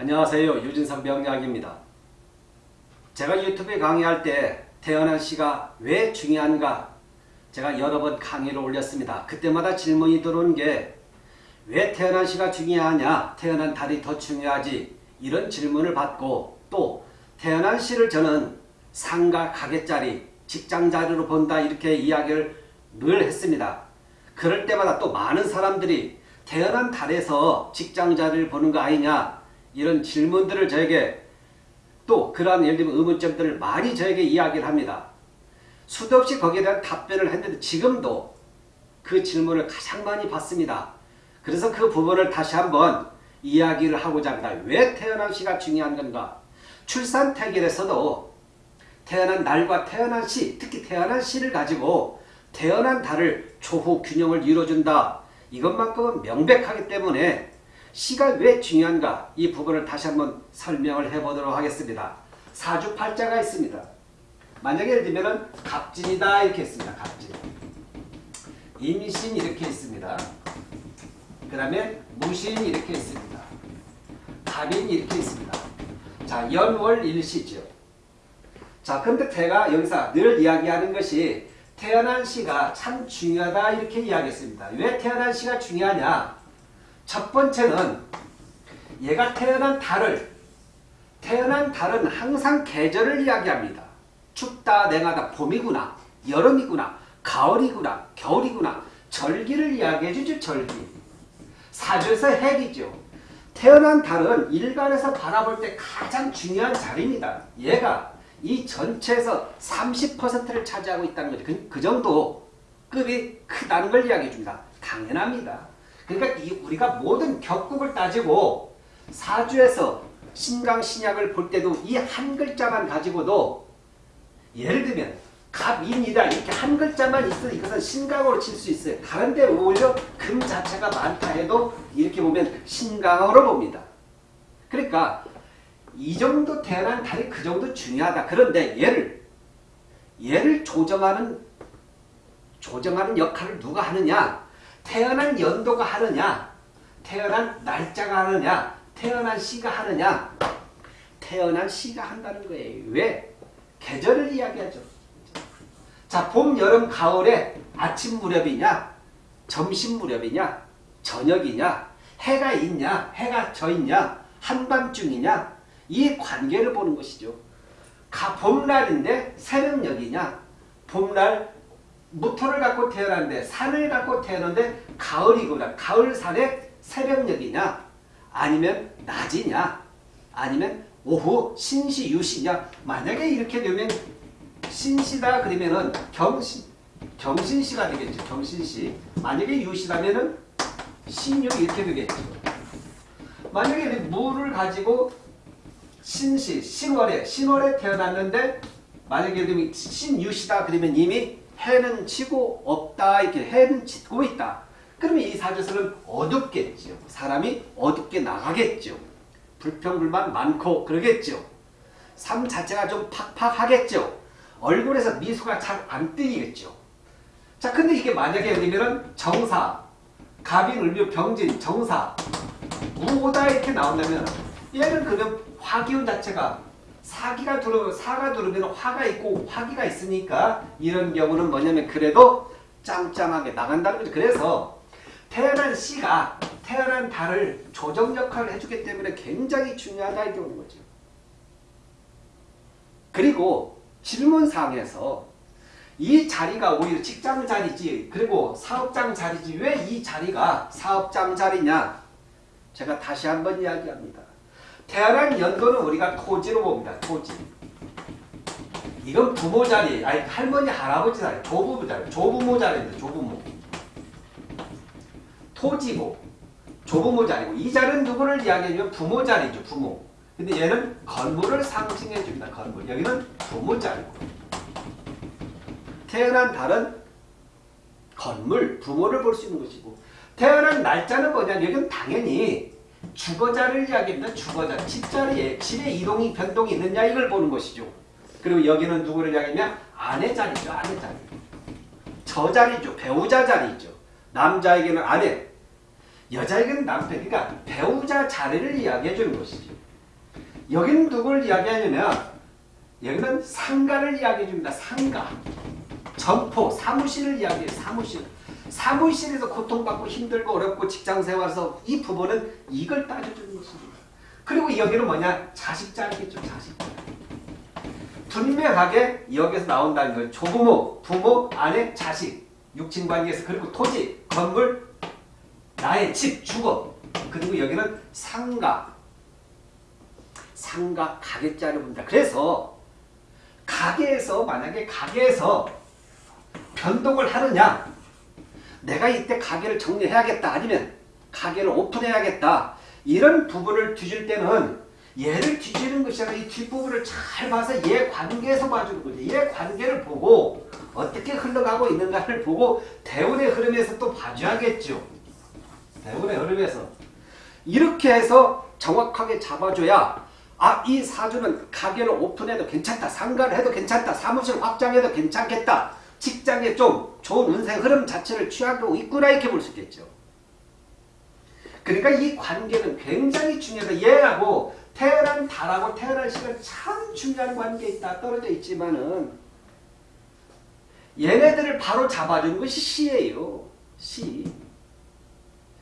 안녕하세요. 유진상 명약입니다. 제가 유튜브에 강의할 때 태어난 시가 왜 중요한가 제가 여러 번 강의를 올렸습니다. 그때마다 질문이 들어온 게왜 태어난 시가 중요하냐 태어난 달이 더 중요하지 이런 질문을 받고 또 태어난 시를 저는 상가 가게자리 직장자리로 본다 이렇게 이야기를 늘 했습니다. 그럴 때마다 또 많은 사람들이 태어난 달에서 직장자리를 보는 거 아니냐 이런 질문들을 저에게 또 그러한 예를 들면 의문점들을 많이 저에게 이야기를 합니다. 수도 없이 거기에 대한 답변을 했는데 지금도 그 질문을 가장 많이 받습니다. 그래서 그 부분을 다시 한번 이야기를 하고자 합니다. 왜 태어난 시가 중요한 건가? 출산 태결에서도 태어난 날과 태어난 시, 특히 태어난 시를 가지고 태어난 달을 조후 균형을 이루어준다. 이것만큼은 명백하기 때문에 시가 왜 중요한가 이 부분을 다시 한번 설명을 해보도록 하겠습니다. 사주팔자가 있습니다. 만약에 예를 들면 갑진이다 이렇게 있습니다. 갑진. 임신 이렇게 있습니다. 그 다음에 무신 이렇게 있습니다. 갑인 이렇게 있습니다. 자 연월 일시죠. 자 근데 제가 여기서 늘 이야기하는 것이 태어난 시가 참 중요하다 이렇게 이야기했습니다. 왜 태어난 시가 중요하냐? 첫 번째는 얘가 태어난 달을 태어난 달은 항상 계절을 이야기합니다. 춥다 냉하다 봄이구나 여름이구나 가을이구나 겨울이구나 절기를 이야기해 주죠 절기. 사주에서 핵이죠. 태어난 달은 일간에서 바라볼 때 가장 중요한 자리입니다. 얘가 이 전체에서 30%를 차지하고 있다는 거죠. 그, 그 정도 급이 크다는 걸 이야기해 줍니다. 당연합니다. 그러니까 이 우리가 모든 격국을 따지고 사주에서 신강 신약을 볼 때도 이 한 글자만 가지고도 예를 들면 갑인이다 이렇게 한 글자만 있어 이것은 신강으로 칠 수 있어요. 다른데 오히려 금 자체가 많다 해도 이렇게 보면 신강으로 봅니다. 그러니까 이 정도 태어난 달이 그 정도 중요하다. 그런데 얘를 얘를 조정하는 조정하는 역할을 누가 하느냐? 태어난 연도가 하느냐? 태어난 날짜가 하느냐? 태어난 시가 하느냐? 태어난 시가 한다는 거예요. 왜? 계절을 이야기하죠. 자, 봄, 여름, 가을에 아침 무렵이냐? 점심 무렵이냐? 저녁이냐? 해가 있냐? 해가 져 있냐? 한밤중이냐? 이 관계를 보는 것이죠. 가, 봄날인데 새벽녘이냐? 봄날 무토를 갖고 태어났는데 산을 갖고 태어났는데 가을이구나. 가을산에 새벽녘이냐? 아니면 낮이냐? 아니면 오후 신시 유시냐? 만약에 이렇게 되면 신시다 그러면은 경신 경신시가 되겠죠. 경신시. 만약에 유시라면은 신유 이렇게 되겠죠. 만약에 무를 가지고 신시, 신월에, 신월에 태어났는데 만약에 그러면 신유시다 그러면 이미 해는 지고 없다 이렇게 해는 짓고 있다. 그러면 이 사주에서는 어둡겠죠. 사람이 어둡게 나가겠죠. 불평불만 많고 그러겠죠. 삶 자체가 좀 팍팍하겠죠. 얼굴에서 미소가 잘 안 뜨이겠죠. 자 근데 이게 만약에 그러면은 정사, 갑인, 을묘, 병진, 정사, 우오다 이렇게 나온다면 얘는 그러면 화기운 자체가 사기가 들어오면 사가 들어오면 화가 있고 화기가 있으니까 이런 경우는 뭐냐면 그래도 짱짱하게 나간다는 거죠. 그래서 태어난 씨가 태어난 달을 조정 역할을 해주기 때문에 굉장히 중요하다 이렇게 보는 거죠. 그리고 질문상에서 이 자리가 오히려 직장 자리지 그리고 사업장 자리지 왜 이 자리가 사업장 자리냐 제가 다시 한번 이야기합니다. 태어난 연도는 우리가 토지로 봅니다. 토지. 이건 부모 자리, 아니 할머니 할아버지 자리, 조부모 자리, 조부모 자리인데 조부모. 토지고 조부모 자리고 이 자리는 누구를 이야기하냐면 부모 자리죠. 부모. 근데 얘는 건물을 상징해 줍니다. 건물. 여기는 부모 자리고. 태어난 달은 건물, 부모를 볼 수 있는 것이고 태어난 날짜는 뭐냐? 여기는 당연히 주거자를 이야기합니다. 주거자. 집자리에 집에 이동이 변동이 있느냐 이걸 보는 것이죠. 그리고 여기는 누구를 이야기하냐? 아내 자리죠. 아내 자리. 저 자리죠. 배우자 자리죠. 남자에게는 아내, 여자에게는 남편. 그러니까 배우자 자리를 이야기해 주는 것이죠. 여기는 누굴 이야기하냐면 여기는 상가를 이야기해 줍니다. 상가. 점포, 사무실을 이야기해요. 사무실. 사무실에서 고통받고 힘들고 어렵고 직장생활에서 이 부분은 이걸 따져주는 것입니다. 그리고 여기는 뭐냐? 자식자겠죠. 자식자. 분명하게 여기서 나온다는 거예요. 조부모, 부모, 아내, 자식. 육친관계에서 그리고 토지, 건물, 나의 집, 주거. 그리고 여기는 상가. 상가 가게자를 본다. 그래서 가게에서 만약에 가게에서 변동을 하느냐 내가 이때 가게를 정리해야겠다 아니면 가게를 오픈해야겠다 이런 부분을 뒤질 때는 얘를 뒤지는 것이 아니라 이 뒷부분을 잘 봐서 얘 관계에서 봐주는 거죠. 얘 관계를 보고 어떻게 흘러가고 있는가를 보고 대운의 흐름에서 또 봐줘야겠죠. 대운의 흐름에서 이렇게 해서 정확하게 잡아줘야 아, 이 사주는 가게를 오픈해도 괜찮다. 상가를 해도 괜찮다. 사무실 확장해도 괜찮겠다. 직장에 좀 좋은 운세 흐름 자체를 취하고 있구나 이렇게 볼 수 있겠죠. 그러니까 이 관계는 굉장히 중요하다. 얘하고 태어난 달하고 태어난 시간 참 중요한 관계에 있다. 떨어져 있지만은 얘네들을 바로 잡아주는 것이 시예요. 시.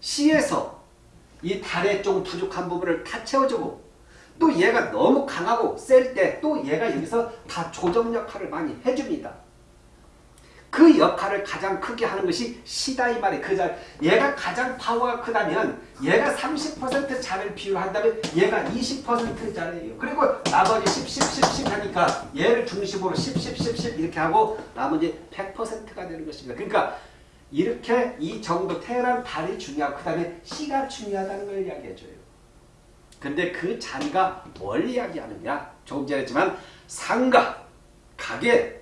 시에서 이 달의 좀 부족한 부분을 다 채워주고 또 얘가 너무 강하고 셀 때 또 얘가 여기서 다 조정 역할을 많이 해줍니다. 그 역할을 가장 크게 하는 것이 시다 이 말이에요. 그 자, 얘가 가장 파워가 크다면 얘가 30% 자를 비율한다면 얘가 20% 자예요. 그리고 나머지 10, 10, 10, 10 하니까 얘를 중심으로 10, 10, 10, 10 이렇게 하고 나머지 100%가 되는 것입니다. 그러니까 이렇게 이 정도 태어난 달이 중요하고 그 다음에 시가 중요하다는 걸 이야기해줘요. 근데 그 자리가 뭘 이야기하느냐? 조금 전에 했지만 상가, 가게,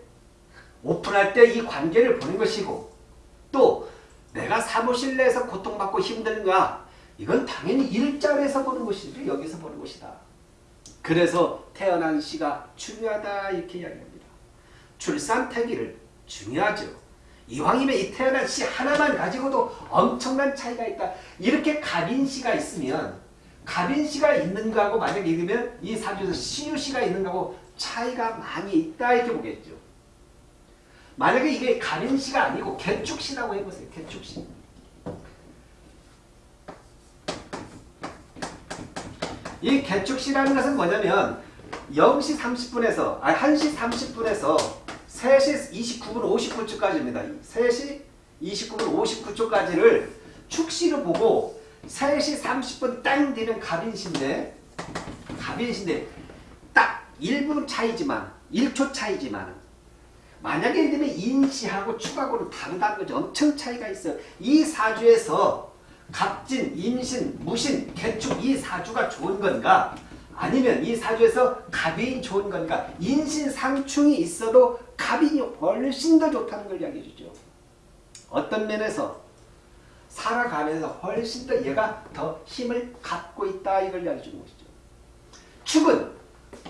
오픈할 때 이 관계를 보는 것이고 또 내가 사무실 내에서 고통받고 힘든가 이건 당연히 일자리에서 보는 것이죠. 여기서 보는 것이다. 그래서 태어난 시가 중요하다 이렇게 이야기합니다. 출산 태기를 중요하죠. 이왕이면 이 태어난 시 하나만 가지고도 엄청난 차이가 있다. 이렇게 갑인 시가 있으면 갑인 시가 있는 거하고 만약에 읽으면 이 사주에서 시유 시가 있는 거하고 차이가 많이 있다 이렇게 보겠죠. 만약에 이게 갑인시가 아니고 개축시라고 해보세요. 개축시. 이 개축시라는 것은 뭐냐면 0시 30분에서 아니 1시 30분에서 3시 29분 59초까지입니다. 3시 29분 59초까지를 축시로 보고 3시 30분 땅 되면 갑인신데 갑인신데 딱 1분 차이지만 1초 차이지만 만약에 예를 들면 인시하고 축하고는 다르다는 거죠. 엄청 차이가 있어요. 이 사주에서 갑진, 임신, 무신, 개축 이 사주가 좋은 건가 아니면 이 사주에서 갑인 좋은 건가 인신 상충이 있어도 갑인이 훨씬 더 좋다는 걸 이야기해 주죠. 어떤 면에서 살아가면서 훨씬 더 얘가 더 힘을 갖고 있다 이걸 이야기해 주는 것이죠. 축은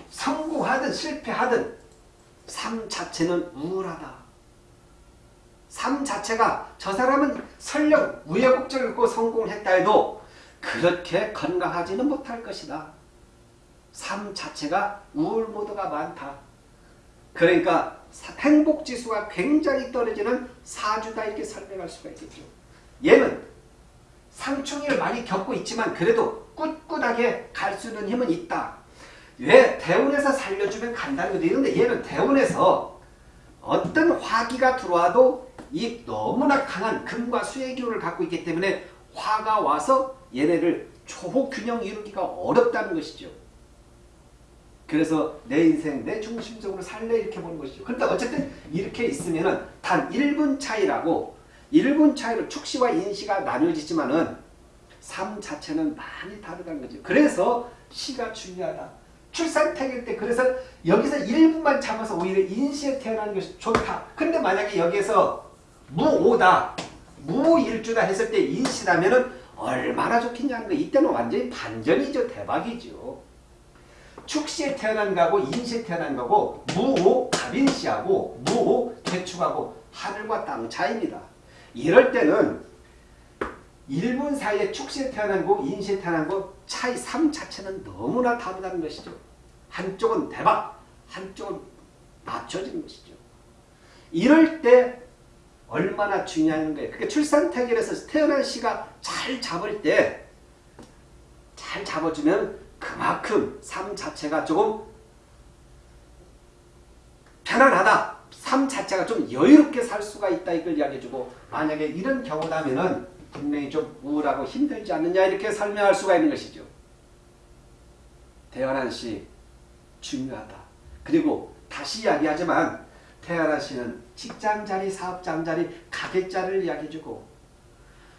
성공하든 실패하든 삶 자체는 우울하다. 삶 자체가 저 사람은 설령 우여곡절을 겪고 성공을 했다 해도 그렇게 건강하지는 못할 것이다. 삶 자체가 우울 모드가 많다. 그러니까 행복지수가 굉장히 떨어지는 사주다 이렇게 설명할 수가 있겠죠. 얘는 상충을 많이 겪고 있지만 그래도 꿋꿋하게 갈 수 있는 힘은 있다. 왜? 대운에서 살려주면 간다는 거죠. 그런데 얘는 대운에서 어떤 화기가 들어와도 이 너무나 강한 금과 수의 기운을 갖고 있기 때문에 화가 와서 얘네를 초호균형 이루기가 어렵다는 것이죠. 그래서 내 인생 내 중심적으로 살래 이렇게 보는 것이죠. 그런데 어쨌든 이렇게 있으면 단 1분 차이라고 1분 차이로 축시와 인시가 나뉘어지지만 은 삶 자체는 많이 다르다는 거죠. 그래서 시가 중요하다. 출산택일 때 그래서 여기서 1분만 잡아서 오히려 인시에 태어나는 것이 좋다. 근데 만약에 여기에서 무오다, 무일주다 했을 때 인시라면은 얼마나 좋겠냐는 거. 이때는 완전히 반전이죠. 대박이죠. 축시에 태어난 거하고 인시에 태어난 거고 무오 갑인시하고 무오 개축하고 하늘과 땅 차이입니다. 이럴 때는 1분 사이에 축시에 태어난 거, 인시에 태어난 거 차이 삶 자체는 너무나 다르다는 것이죠. 한쪽은 대박, 한쪽은 낮춰지는 것이죠. 이럴 때 얼마나 중요한 거예요. 그러니까 출산태결에서 태어난 시가 잘 잡을 때, 잘 잡아주면 그만큼 삶 자체가 조금 편안하다. 삶 자체가 좀 여유롭게 살 수가 있다 이걸 이야기해주고 만약에 이런 경우라면은 분명히 좀 우울하고 힘들지 않느냐 이렇게 설명할 수가 있는 것이죠. 태어난 시 중요하다. 그리고 다시 이야기하지만 태어난 시는 직장자리, 사업장자리, 가게자리를 이야기해주고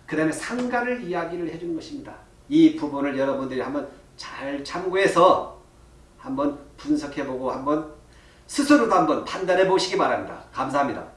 그 다음에 상가를 이야기를 해주는 것입니다. 이 부분을 여러분들이 한번 잘 참고해서 한번 분석해보고 한번 스스로도 한번 판단해 보시기 바랍니다. 감사합니다.